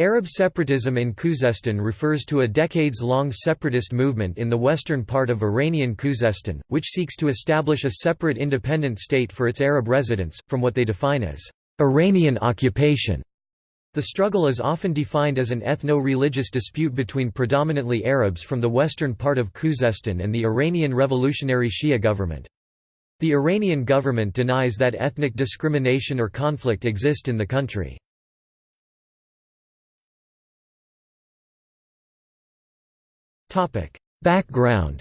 Arab separatism in Khuzestan refers to a decades-long separatist movement in the western part of Iranian Khuzestan, which seeks to establish a separate independent state for its Arab residents, from what they define as Iranian occupation. The struggle is often defined as an ethno-religious dispute between predominantly Arabs from the western part of Khuzestan and the Iranian revolutionary Shia government. The Iranian government denies that ethnic discrimination or conflict exist in the country. Background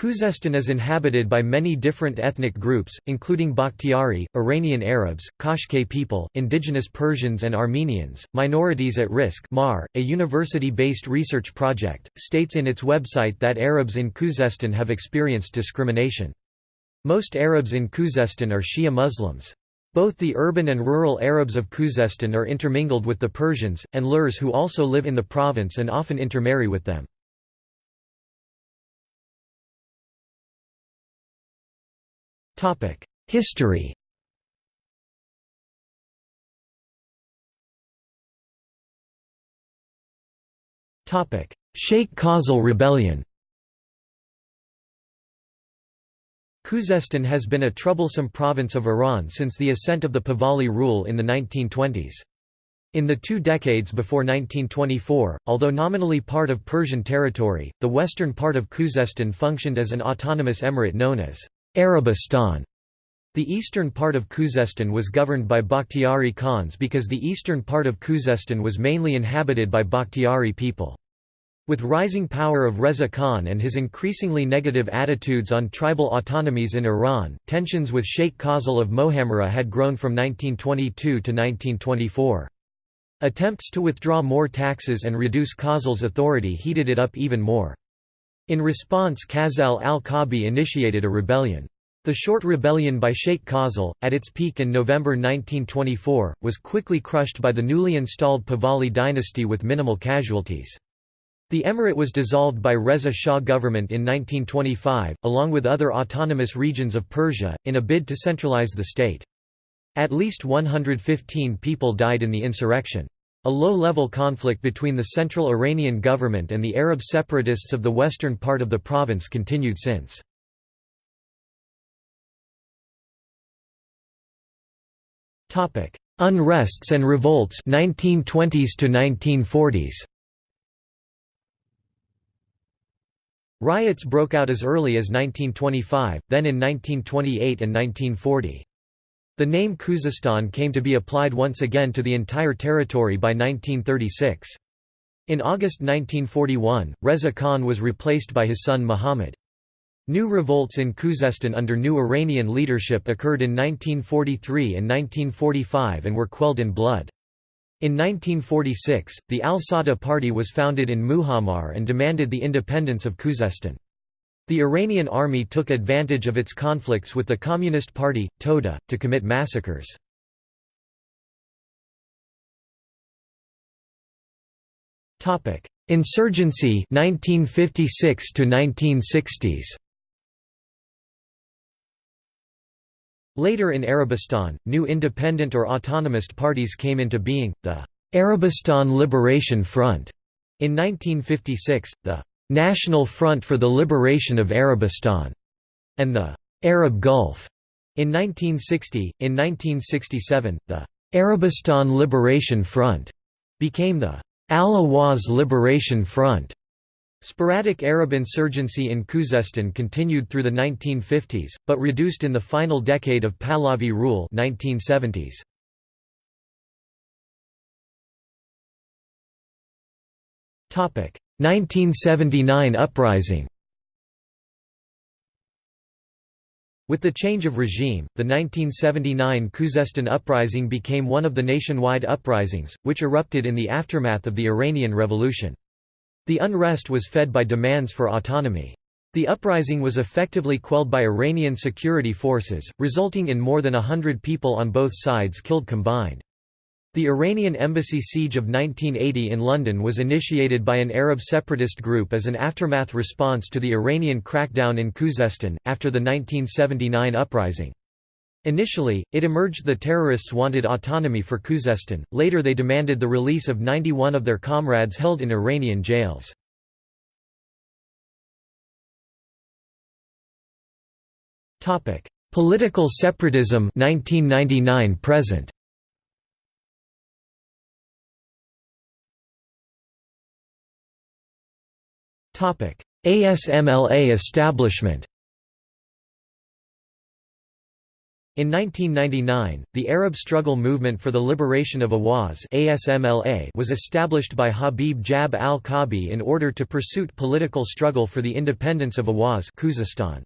Khuzestan is inhabited by many different ethnic groups, including Bakhtiari, Iranian Arabs, Qashqai people, indigenous Persians and Armenians. Minorities at Risk MAR, a university-based research project, states in its website that Arabs in Khuzestan have experienced discrimination. Most Arabs in Khuzestan are Shia Muslims. Both the urban and rural Arabs of Khuzestan are intermingled with the Persians, and Lurs who also live in the province and often intermarry with them. History Sheikh Khazal rebellion Khuzestan has been a troublesome province of Iran since the ascent of the Pahlavi rule in the 1920s. In the two decades before 1924, although nominally part of Persian territory, the western part of Khuzestan functioned as an autonomous emirate known as Arabistan. The eastern part of Khuzestan was governed by Bakhtiari Khans because the eastern part of Khuzestan was mainly inhabited by Bakhtiari people. With rising power of Reza Khan and his increasingly negative attitudes on tribal autonomies in Iran, tensions with Sheikh Khazal of Mohammara had grown from 1922 to 1924. Attempts to withdraw more taxes and reduce Khazal's authority heated it up even more. In response Khazal al-Kabi initiated a rebellion. The short rebellion by Sheikh Khazal, at its peak in November 1924, was quickly crushed by the newly installed Pahlavi dynasty with minimal casualties. The emirate was dissolved by Reza Shah government in 1925, along with other autonomous regions of Persia, in a bid to centralize the state. At least 115 people died in the insurrection. A low-level conflict between the central Iranian government and the Arab separatists of the western part of the province continued since. Unrests and revolts 1920s to 1940s Riots broke out as early as 1925, then in 1928 and 1940. The name Khuzestan came to be applied once again to the entire territory by 1936. In August 1941, Reza Khan was replaced by his son Muhammad. New revolts in Khuzestan under new Iranian leadership occurred in 1943 and 1945 and were quelled in blood. In 1946, the Al-Sadeh party was founded in Muhammar and demanded the independence of Khuzestan. The Iranian army took advantage of its conflicts with the Communist Party, Tudeh, to commit massacres. Insurgency 1956 to 1960s Later in Arabistan, new independent or autonomist parties came into being, the Arabistan Liberation Front in 1956, the National Front for the Liberation of Arabistan, and the Arab Gulf in 1960. In 1967, the Arabistan Liberation Front became the Al-Awaz Liberation Front. Sporadic Arab insurgency in Khuzestan continued through the 1950s, but reduced in the final decade of Pahlavi rule 1970s. Topic: 1979 uprising. With the change of regime, the 1979 Khuzestan uprising became one of the nationwide uprisings, which erupted in the aftermath of the Iranian Revolution. The unrest was fed by demands for autonomy. The uprising was effectively quelled by Iranian security forces, resulting in more than a hundred people on both sides killed combined. The Iranian embassy siege of 1980 in London was initiated by an Arab separatist group as an aftermath response to the Iranian crackdown in Khuzestan, after the 1979 uprising. Initially, it emerged the terrorists wanted autonomy for Khuzestan, later they demanded the release of 91 of their comrades held in Iranian jails. Political separatism 1999 present. ASMLA establishment In 1999, the Arab Struggle Movement for the Liberation of Awaz was established by Habib Jab al-Kabi in order to pursue political struggle for the independence of Awaz Khuzestan.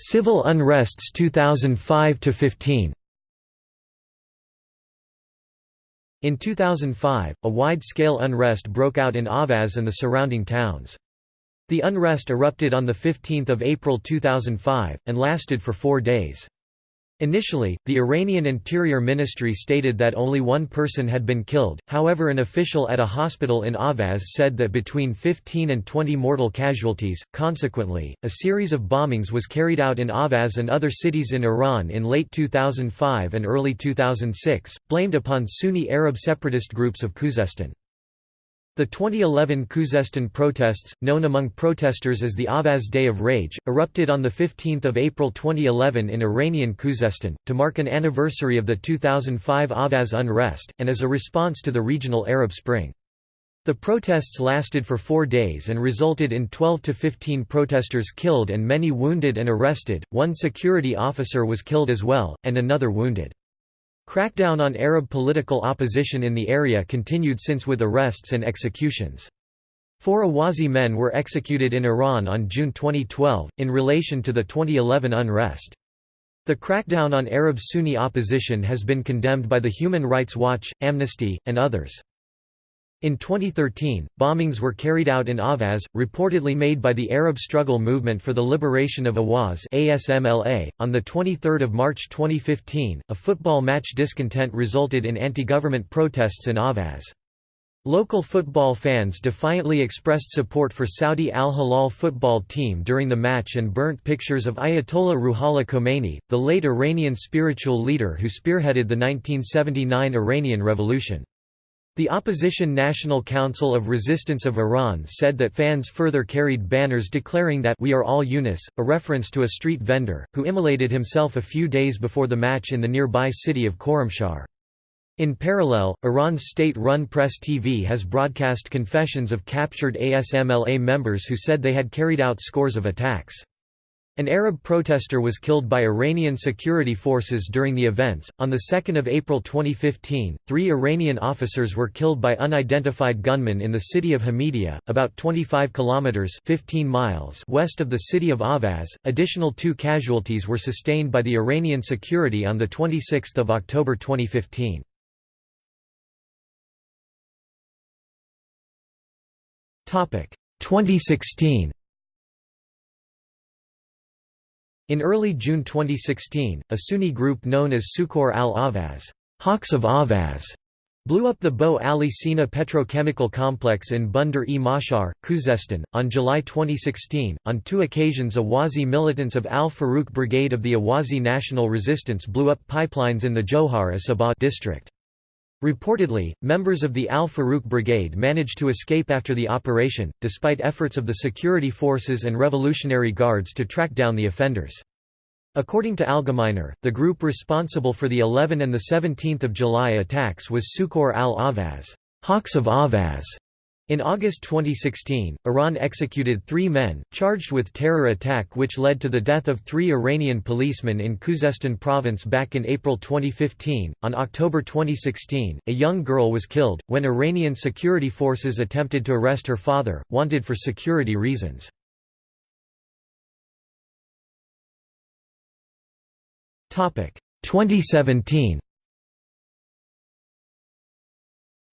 Civil unrests 2005–15 In 2005, a wide-scale unrest broke out in Ahvaz and the surrounding towns. The unrest erupted on 15 April 2005, and lasted for four days. Initially, the Iranian Interior Ministry stated that only one person had been killed, however an official at a hospital in Avaz said that between 15 and 20 mortal casualties. Consequently, a series of bombings was carried out in Avaz and other cities in Iran in late 2005 and early 2006, blamed upon Sunni Arab separatist groups of Khuzestan. The 2011 Khuzestan protests, known among protesters as the Avaz Day of Rage, erupted on 15 April 2011 in Iranian Khuzestan, to mark an anniversary of the 2005 Avaz unrest, and as a response to the regional Arab Spring. The protests lasted for four days and resulted in 12 to 15 protesters killed and many wounded and arrested, one security officer was killed as well, and another wounded. Crackdown on Arab political opposition in the area continued since with arrests and executions. Four Awazi men were executed in Iran on June 2012, in relation to the 2011 unrest. The crackdown on Arab Sunni opposition has been condemned by the Human Rights Watch, Amnesty, and others. In 2013, bombings were carried out in Ahvaz, reportedly made by the Arab Struggle Movement for the Liberation of Awaz (ASMLA). On the 23rd of March 2015, a football match discontent resulted in anti-government protests in Ahvaz. Local football fans defiantly expressed support for Saudi Al Hilal football team during the match and burnt pictures of Ayatollah Ruhollah Khomeini, the late Iranian spiritual leader who spearheaded the 1979 Iranian Revolution. The opposition National Council of Resistance of Iran said that fans further carried banners declaring that we are all Yunus, a reference to a street vendor, who immolated himself a few days before the match in the nearby city of Khorramshahr. In parallel, Iran's state-run Press TV has broadcast confessions of captured ASMLA members who said they had carried out scores of attacks. An Arab protester was killed by Iranian security forces during the events. On the 2nd of April 2015, three Iranian officers were killed by unidentified gunmen in the city of Hamidia, about 25 kilometers (15 miles) west of the city of Avaz. Additional two casualties were sustained by the Iranian security on the 26th of October 2015. Topic 2016. In early June 2016, a Sunni group known as Sukor al-Avaz Hawks of Ahvaz", blew up the Bo Ali Sina petrochemical complex in Bandar-e Mahshahr, Khuzestan. On July 2016, on two occasions Awazi militants of Al Farouk Brigade of the Awazi National Resistance blew up pipelines in the Johar Asaba district. Reportedly, members of the Al Farouk Brigade managed to escape after the operation, despite efforts of the security forces and Revolutionary Guards to track down the offenders. According to Algemeiner, the group responsible for the 11 and 17 July attacks was Sukor al-Avaz, Hawks of Ahvaz", in August 2016, Iran executed three men, charged with terror attack which led to the death of three Iranian policemen in Khuzestan province back in April 2015. On October 2016, a young girl was killed, when Iranian security forces attempted to arrest her father, wanted for security reasons. Topic 2017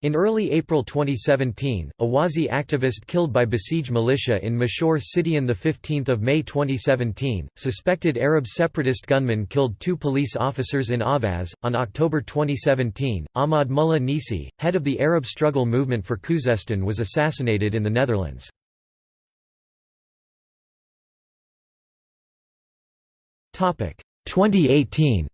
in early April 2017, a Wazi activist killed by besieged militia in Mashur City on 15 May 2017, suspected Arab separatist gunmen killed two police officers in Avaz. On October 2017, Ahmad Mullah Nisi, head of the Arab struggle movement for Khuzestan was assassinated in the Netherlands. Topic 2018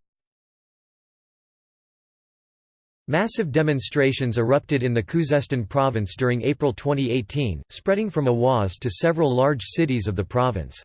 Massive demonstrations erupted in the Khuzestan province during April 2018, spreading from Awaz to several large cities of the province.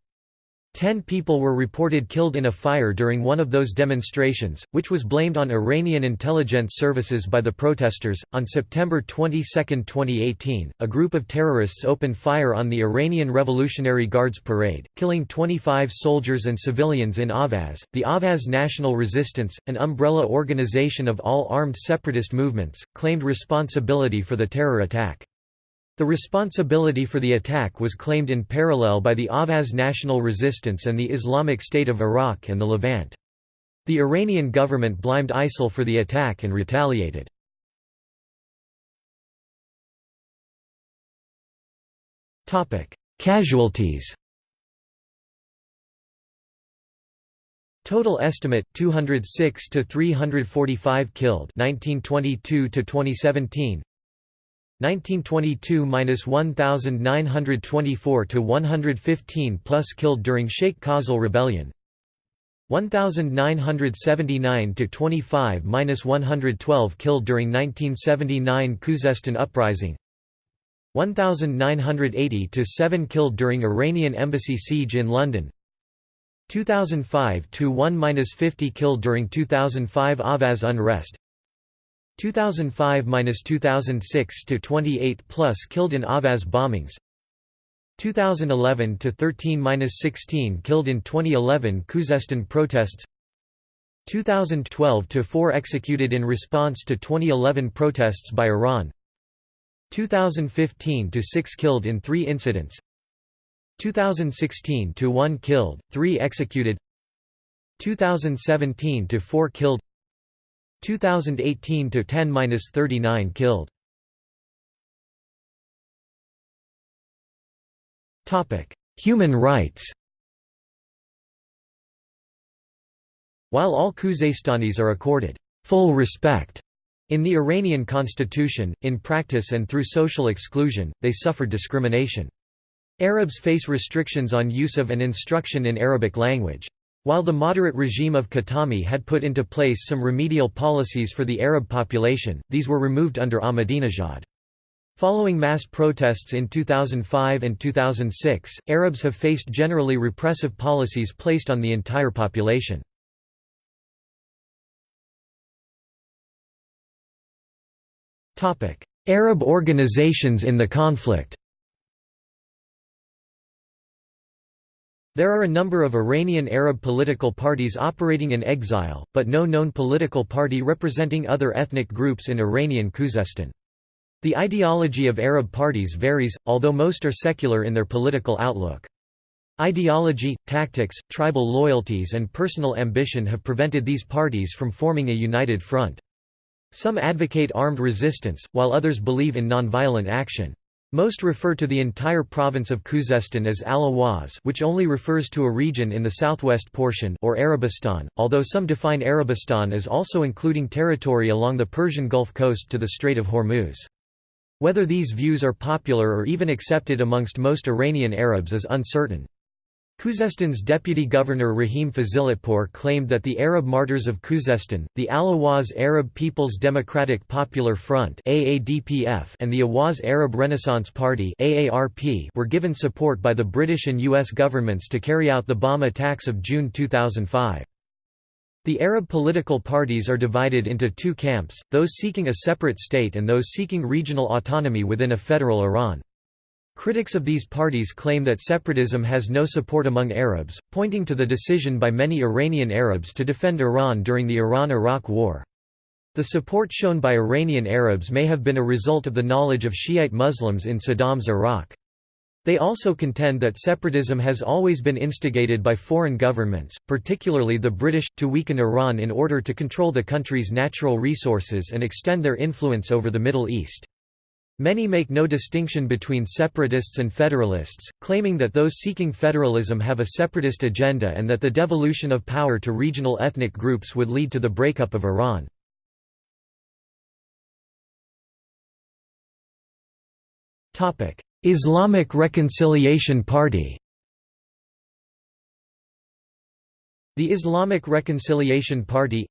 Ten people were reported killed in a fire during one of those demonstrations, which was blamed on Iranian intelligence services by the protesters. On September 22, 2018, a group of terrorists opened fire on the Iranian Revolutionary Guards parade, killing 25 soldiers and civilians in Avaz. The Avaz National Resistance, an umbrella organization of all armed separatist movements, claimed responsibility for the terror attack. The responsibility for the attack was claimed in parallel by the Avaz National Resistance and the Islamic State of Iraq and the Levant. The Iranian government blamed ISIL for the attack and retaliated. Casualties Total estimate 206 to 345 killed 1922 to 2017 1922–1924 to 115 plus killed during Sheikh Khazal rebellion. 1979 to 25–112 killed during 1979 Khuzestan uprising. 1980 to 7 killed during Iranian embassy siege in London. 2005 to 1–50 killed during 2005 Avaz unrest 2005–2006 to 28 plus killed in Ahvaz bombings. 2011 to 13–16 killed in 2011 Khuzestan protests. 2012 to 4 executed in response to 2011 protests by Iran. 2015 to 6 killed in 3 incidents. 2016 to 1 killed 3 executed. 2017 to 4 killed 2018 to 10-39 killed. Topic: Human rights. While all Khuzestanis are accorded full respect in the Iranian constitution, in practice and through social exclusion, they suffer discrimination. Arabs face restrictions on use of and instruction in Arabic language. While the moderate regime of Khatami had put into place some remedial policies for the Arab population, these were removed under Ahmadinejad. Following mass protests in 2005 and 2006, Arabs have faced generally repressive policies placed on the entire population. Arab organizations in the conflict There are a number of Iranian Arab political parties operating in exile, but no known political party representing other ethnic groups in Iranian Khuzestan. The ideology of Arab parties varies, although most are secular in their political outlook. Ideology, tactics, tribal loyalties and personal ambition have prevented these parties from forming a united front. Some advocate armed resistance, while others believe in nonviolent action. Most refer to the entire province of Khuzestan as Al-Awaz which only refers to a region in the southwest portion or Arabistan, although some define Arabistan as also including territory along the Persian Gulf coast to the Strait of Hormuz. Whether these views are popular or even accepted amongst most Iranian Arabs is uncertain. Khuzestan's deputy governor Rahim Fazilatpour claimed that the Arab martyrs of Khuzestan, the Al-Awaz Arab People's Democratic Popular Front and the Awaz Arab Renaissance Party were given support by the British and U.S. governments to carry out the bomb attacks of June 2005. The Arab political parties are divided into two camps, those seeking a separate state and those seeking regional autonomy within a federal Iran. Critics of these parties claim that separatism has no support among Arabs, pointing to the decision by many Iranian Arabs to defend Iran during the Iran–Iraq War. The support shown by Iranian Arabs may have been a result of the knowledge of Shiite Muslims in Saddam's Iraq. They also contend that separatism has always been instigated by foreign governments, particularly the British, to weaken Iran in order to control the country's natural resources and extend their influence over the Middle East. Many make no distinction between separatists and federalists, claiming that those seeking federalism have a separatist agenda and that the devolution of power to regional ethnic groups would lead to the breakup of Iran. Islamic Reconciliation Party The Islamic Reconciliation Party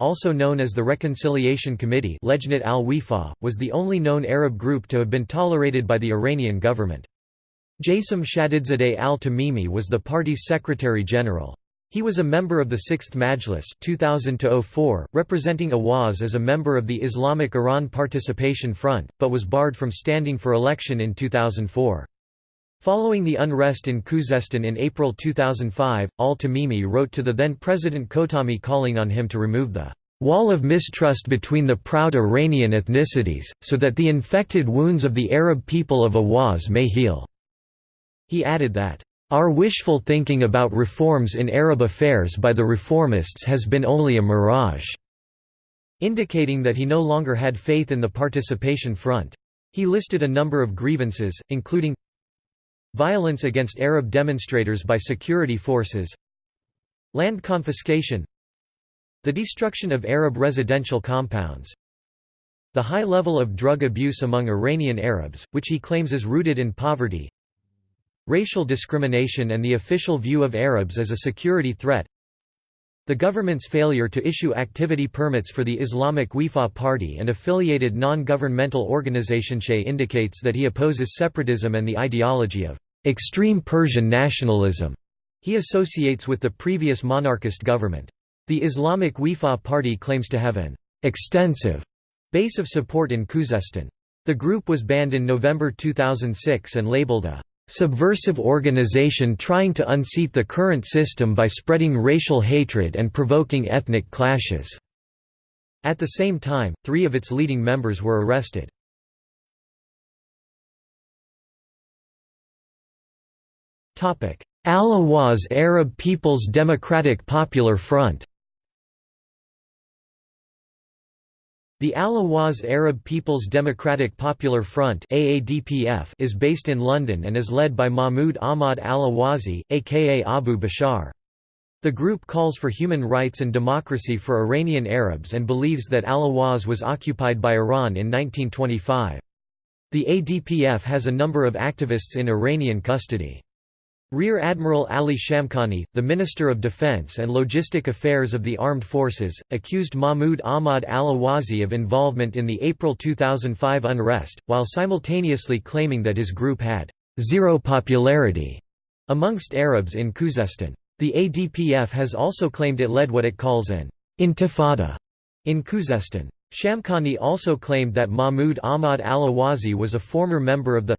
also known as the Reconciliation Committee was the only known Arab group to have been tolerated by the Iranian government. Jasim Shadidzadeh al-Tamimi was the party's secretary-general. He was a member of the 6th Majlis 2000 representing Awaz as a member of the Islamic Iran Participation Front, but was barred from standing for election in 2004. Following the unrest in Khuzestan in April 2005, al-Tamimi wrote to the then President Khatami calling on him to remove the "...wall of mistrust between the proud Iranian ethnicities, so that the infected wounds of the Arab people of Awaz may heal." He added that, "...our wishful thinking about reforms in Arab affairs by the reformists has been only a mirage," indicating that he no longer had faith in the participation front. He listed a number of grievances, including Violence against Arab demonstrators by security forces Land confiscation The destruction of Arab residential compounds The high level of drug abuse among Iranian Arabs, which he claims is rooted in poverty Racial discrimination and the official view of Arabs as a security threat the government's failure to issue activity permits for the Islamic Wifa party and affiliated non-governmental organization indicates that he opposes separatism and the ideology of extreme Persian nationalism he associates with the previous monarchist government. The Islamic Wifa party claims to have an extensive base of support in Khuzestan. The group was banned in November 2006 and labeled a subversive organization trying to unseat the current system by spreading racial hatred and provoking ethnic clashes." At the same time, three of its leading members were arrested. Al-Awaz Arab People's Democratic Popular Front The Al-Awaz Arab People's Democratic Popular Front is based in London and is led by Mahmoud Ahmad al-Awazi, aka Abu Bashar. The group calls for human rights and democracy for Iranian Arabs and believes that Al-Awaz was occupied by Iran in 1925. The ADPF has a number of activists in Iranian custody. Rear Admiral Ali Shamkhani, the Minister of Defense and Logistic Affairs of the Armed Forces, accused Mahmoud Ahmad al-Awazi of involvement in the April 2005 unrest, while simultaneously claiming that his group had zero popularity amongst Arabs in Khuzestan. The ADPF has also claimed it led what it calls an intifada in Khuzestan. Shamkhani also claimed that Mahmoud Ahmad al-Awazi was a former member of the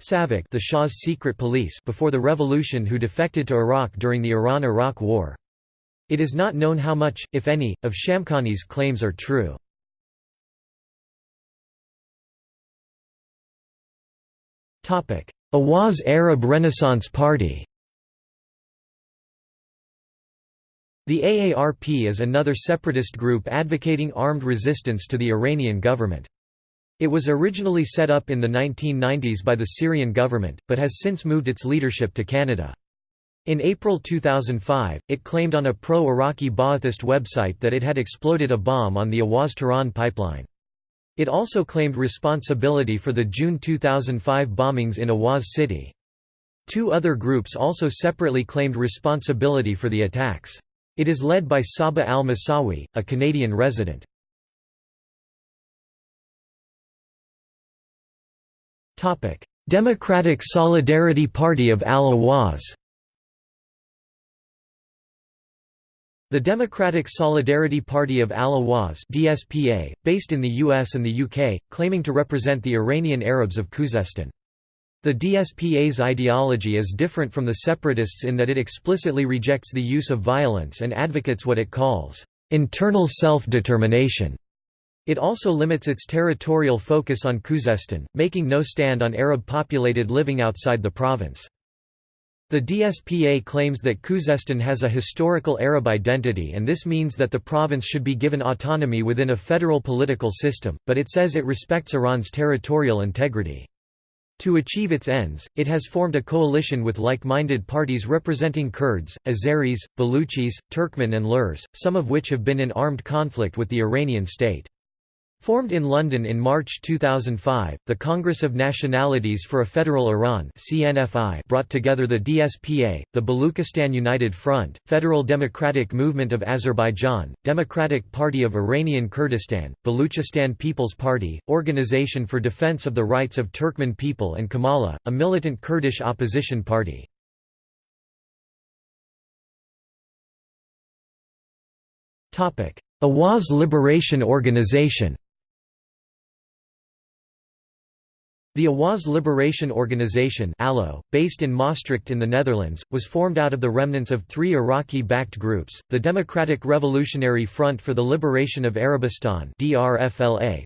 Savak the Shah's secret police before the revolution who defected to Iraq during the Iran–Iraq War. It is not known how much, if any, of Shamkhani's claims are true. Awaz Arab Renaissance Party The AARP is another separatist group advocating armed resistance to the Iranian government. It was originally set up in the 1990s by the Syrian government, but has since moved its leadership to Canada. In April 2005, it claimed on a pro-Iraqi Ba'athist website that it had exploded a bomb on the Awaz-Tehran pipeline. It also claimed responsibility for the June 2005 bombings in Awaz city. Two other groups also separately claimed responsibility for the attacks. It is led by Saba al-Masawi, a Canadian resident. Democratic Solidarity Party of Al-Awaz The Democratic Solidarity Party of Al-Awaz DSPA, based in the US and the UK, claiming to represent the Iranian Arabs of Khuzestan. The DSPA's ideology is different from the separatists in that it explicitly rejects the use of violence and advocates what it calls, "...internal self-determination." It also limits its territorial focus on Khuzestan, making no stand on Arab-populated living outside the province. The DSPA claims that Khuzestan has a historical Arab identity and this means that the province should be given autonomy within a federal political system, but it says it respects Iran's territorial integrity. To achieve its ends, it has formed a coalition with like-minded parties representing Kurds, Azeris, Baluchis, Turkmen and Lurs, some of which have been in armed conflict with the Iranian state. Formed in London in March 2005, the Congress of Nationalities for a Federal Iran CNFI brought together the DSPA, the Baluchistan United Front, Federal Democratic Movement of Azerbaijan, Democratic Party of Iranian Kurdistan, Baluchistan People's Party, Organization for Defense of the Rights of Turkmen People and Komala, a militant Kurdish opposition party. Awaz Liberation Organization The Awaz Liberation Organization based in Maastricht in the Netherlands, was formed out of the remnants of three Iraqi-backed groups, the Democratic Revolutionary Front for the Liberation of Arabistan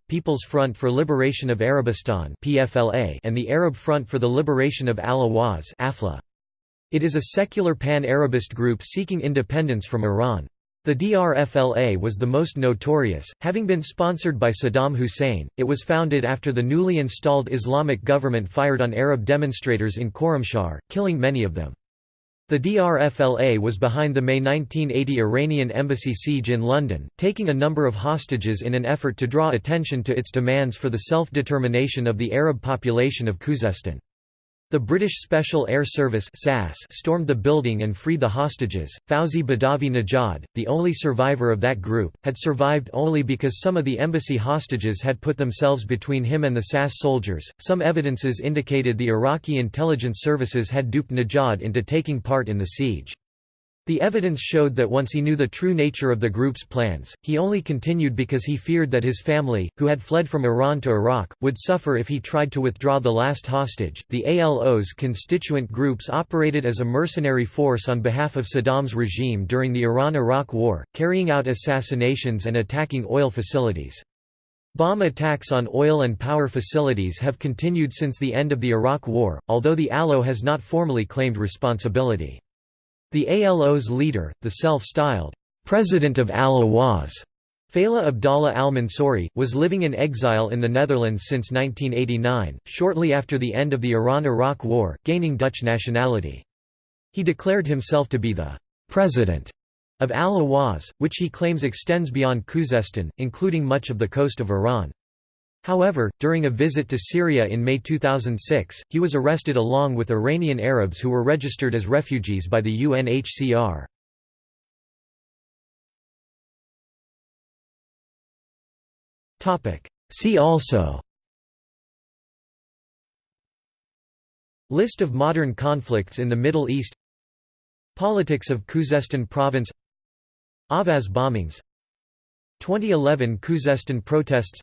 People's Front for Liberation of Arabistan and the Arab Front for the Liberation of Al-Awaz. It is a secular pan-Arabist group seeking independence from Iran. The DRFLA was the most notorious, having been sponsored by Saddam Hussein. It was founded after the newly installed Islamic government fired on Arab demonstrators in Khorramshahr, killing many of them. The DRFLA was behind the May 1980 Iranian embassy siege in London, taking a number of hostages in an effort to draw attention to its demands for the self-determination of the Arab population of Khuzestan. The British Special Air Service SAS stormed the building and freed the hostages. Fauzi Badavi Najad, the only survivor of that group, had survived only because some of the embassy hostages had put themselves between him and the SAS soldiers. Some evidences indicated the Iraqi intelligence services had duped Najad into taking part in the siege. The evidence showed that once he knew the true nature of the group's plans, he only continued because he feared that his family, who had fled from Iran to Iraq, would suffer if he tried to withdraw the last hostage. The ALO's constituent groups operated as a mercenary force on behalf of Saddam's regime during the Iran Iraq War, carrying out assassinations and attacking oil facilities. Bomb attacks on oil and power facilities have continued since the end of the Iraq War, although the ALO has not formally claimed responsibility. The ALO's leader, the self-styled President of Al-Awaz, Fayla Abdallah al-Mansouri, was living in exile in the Netherlands since 1989, shortly after the end of the Iran–Iraq War, gaining Dutch nationality. He declared himself to be the «president» of Al-Awaz, which he claims extends beyond Khuzestan, including much of the coast of Iran. However, during a visit to Syria in May 2006, he was arrested along with Iranian Arabs who were registered as refugees by the UNHCR. See also List of modern conflicts in the Middle East Politics of Khuzestan Province Avaz bombings 2011 Khuzestan protests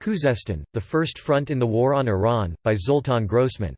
Khuzestan, the First Front in the War on Iran, by Zoltan Grossman